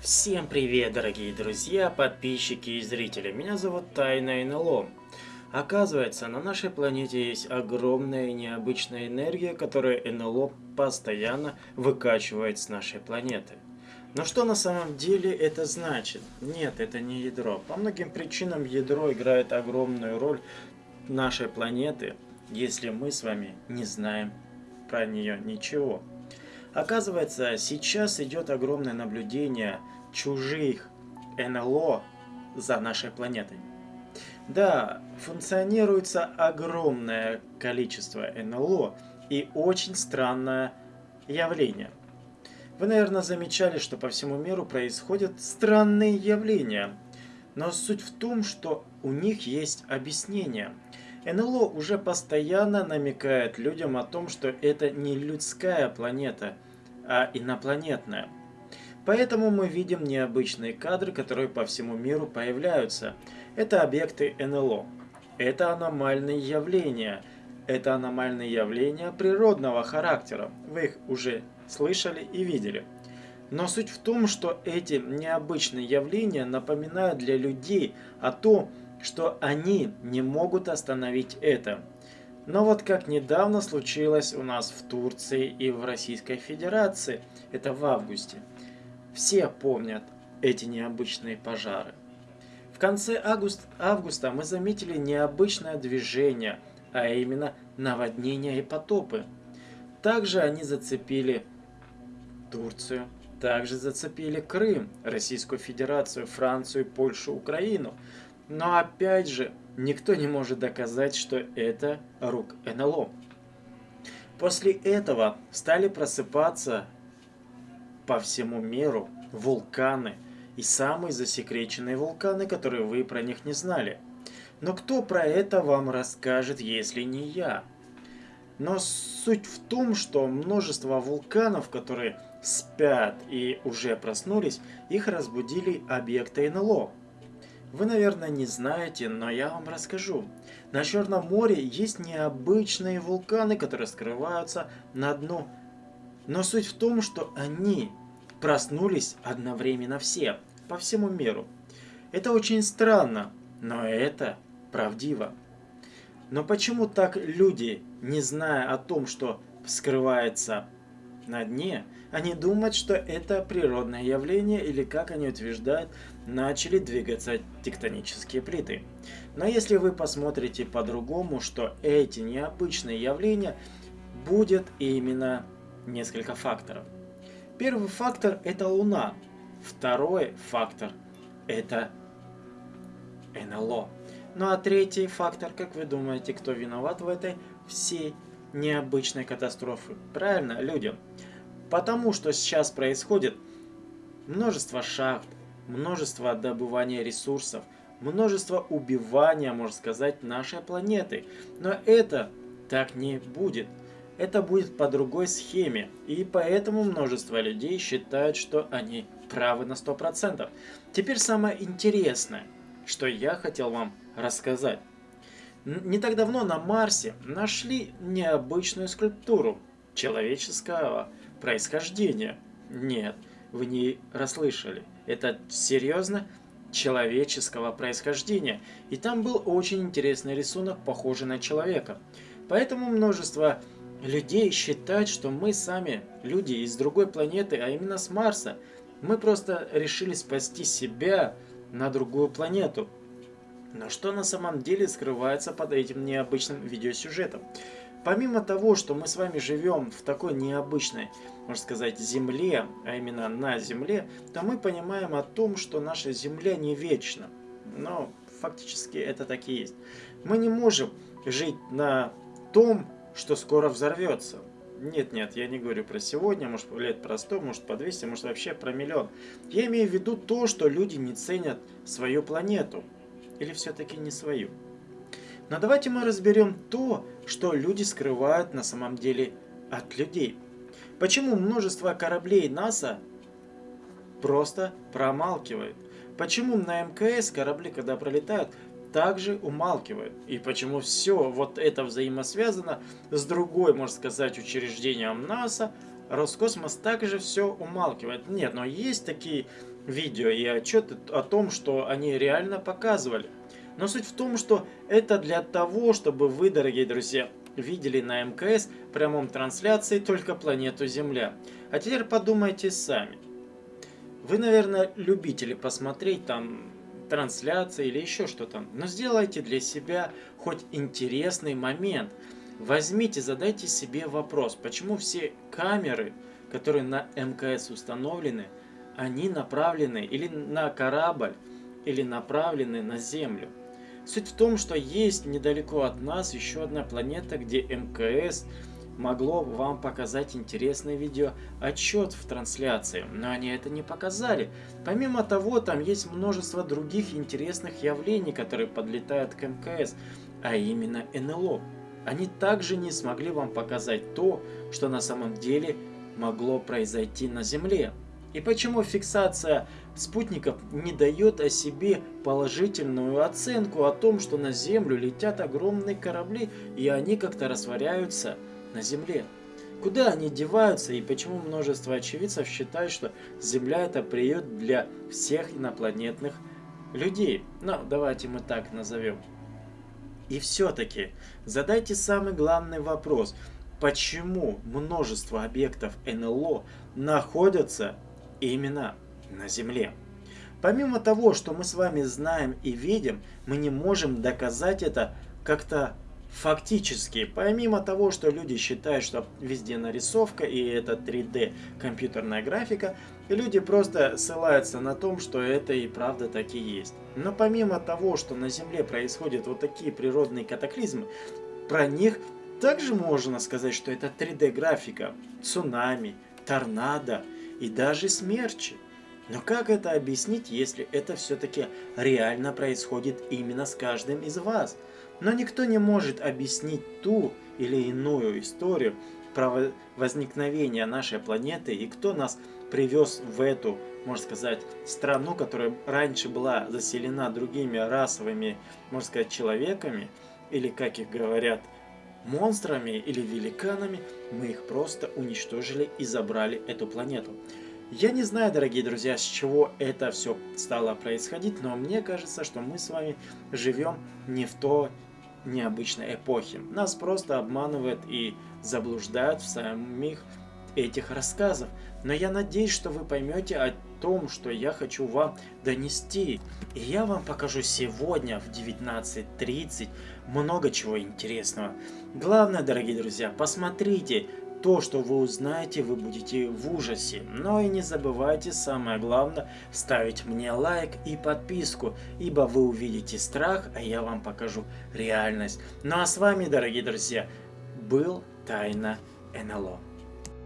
Всем привет, дорогие друзья, подписчики и зрители. Меня зовут Тайна НЛО. Оказывается, на нашей планете есть огромная необычная энергия, которую НЛО постоянно выкачивает с нашей планеты. Но что на самом деле это значит? Нет, это не ядро. По многим причинам ядро играет огромную роль нашей планеты, если мы с вами не знаем про нее ничего. Оказывается, сейчас идет огромное наблюдение чужих НЛО за нашей планетой. Да, функционируется огромное количество НЛО и очень странное явление. Вы, наверное, замечали, что по всему миру происходят странные явления. Но суть в том, что у них есть объяснение – НЛО уже постоянно намекает людям о том, что это не людская планета, а инопланетная. Поэтому мы видим необычные кадры, которые по всему миру появляются. Это объекты НЛО. Это аномальные явления. Это аномальные явления природного характера. Вы их уже слышали и видели. Но суть в том, что эти необычные явления напоминают для людей о том, что они не могут остановить это. Но вот как недавно случилось у нас в Турции и в Российской Федерации, это в августе, все помнят эти необычные пожары. В конце август, августа мы заметили необычное движение, а именно наводнения и потопы. Также они зацепили Турцию, также зацепили Крым, Российскую Федерацию, Францию, Польшу, Украину – но опять же, никто не может доказать, что это рук НЛО. После этого стали просыпаться по всему миру вулканы и самые засекреченные вулканы, которые вы про них не знали. Но кто про это вам расскажет, если не я? Но суть в том, что множество вулканов, которые спят и уже проснулись, их разбудили объекты НЛО. Вы, наверное, не знаете, но я вам расскажу. На Черном море есть необычные вулканы, которые скрываются на дну. Но суть в том, что они проснулись одновременно все, по всему миру. Это очень странно, но это правдиво. Но почему так люди, не зная о том, что скрывается на дне, они думают, что это природное явление или, как они утверждают, начали двигаться тектонические плиты. Но если вы посмотрите по-другому, что эти необычные явления будет именно несколько факторов. Первый фактор это Луна. Второй фактор это НЛО. Ну а третий фактор, как вы думаете, кто виноват в этой всей необычной катастрофе? Правильно, люди. Потому что сейчас происходит множество шахт, множество добывания ресурсов, множество убивания, можно сказать, нашей планеты. Но это так не будет. Это будет по другой схеме. И поэтому множество людей считают, что они правы на 100%. Теперь самое интересное, что я хотел вам рассказать. Не так давно на Марсе нашли необычную скульптуру человеческого происхождения. Нет, вы не расслышали. Это серьезно человеческого происхождения. И там был очень интересный рисунок, похожий на человека. Поэтому множество людей считают, что мы сами, люди из другой планеты, а именно с Марса, мы просто решили спасти себя на другую планету. Но что на самом деле скрывается под этим необычным видеосюжетом? Помимо того, что мы с вами живем в такой необычной, можно сказать, земле, а именно на земле, то мы понимаем о том, что наша земля не вечна. Но фактически это так и есть. Мы не можем жить на том, что скоро взорвется. Нет, нет, я не говорю про сегодня, может лет про 100, может по 200, может вообще про миллион. Я имею в виду то, что люди не ценят свою планету. Или все-таки не свою. Но давайте мы разберем то, что люди скрывают на самом деле от людей. Почему множество кораблей НАСА просто промалкивает? Почему на МКС корабли, когда пролетают, также умалкивают? И почему все вот это взаимосвязано с другой, можно сказать, учреждением НАСА, Роскосмос также все умалкивает? Нет, но есть такие видео и отчеты о том, что они реально показывали. Но суть в том, что это для того, чтобы вы, дорогие друзья, видели на МКС в прямом трансляции только планету Земля. А теперь подумайте сами. Вы, наверное, любители посмотреть там трансляции или еще что-то. Но сделайте для себя хоть интересный момент. Возьмите, задайте себе вопрос, почему все камеры, которые на МКС установлены, они направлены или на корабль, или направлены на Землю. Суть в том, что есть недалеко от нас еще одна планета, где МКС могло вам показать интересный видео отчет в трансляции, но они это не показали. Помимо того, там есть множество других интересных явлений, которые подлетают к МКС, а именно НЛО. Они также не смогли вам показать то, что на самом деле могло произойти на Земле. И почему фиксация спутников не дает о себе положительную оценку о том, что на Землю летят огромные корабли и они как-то растворяются на Земле? Куда они деваются и почему множество очевидцев считают, что Земля это приют для всех инопланетных людей? Ну, давайте мы так назовем. И все-таки задайте самый главный вопрос. Почему множество объектов НЛО находятся именно на Земле. Помимо того, что мы с вами знаем и видим, мы не можем доказать это как-то фактически. Помимо того, что люди считают, что везде нарисовка и это 3D компьютерная графика, люди просто ссылаются на том, что это и правда так и есть. Но помимо того, что на Земле происходят вот такие природные катаклизмы, про них также можно сказать, что это 3D графика, цунами, торнадо, и даже смерчи. Но как это объяснить, если это все-таки реально происходит именно с каждым из вас? Но никто не может объяснить ту или иную историю про возникновение нашей планеты и кто нас привез в эту, можно сказать, страну, которая раньше была заселена другими расовыми, можно сказать, человеками, или, как их говорят, монстрами или великанами, мы их просто уничтожили и забрали эту планету. Я не знаю, дорогие друзья, с чего это все стало происходить, но мне кажется, что мы с вами живем не в той необычной эпохе. Нас просто обманывают и заблуждают в самих этих рассказов. Но я надеюсь, что вы поймете о том, что я хочу вам донести. И я вам покажу сегодня в 19.30 много чего интересного. Главное, дорогие друзья, посмотрите то, что вы узнаете, вы будете в ужасе. Но и не забывайте, самое главное, ставить мне лайк и подписку, ибо вы увидите страх, а я вам покажу реальность. Ну а с вами, дорогие друзья, был Тайна НЛО.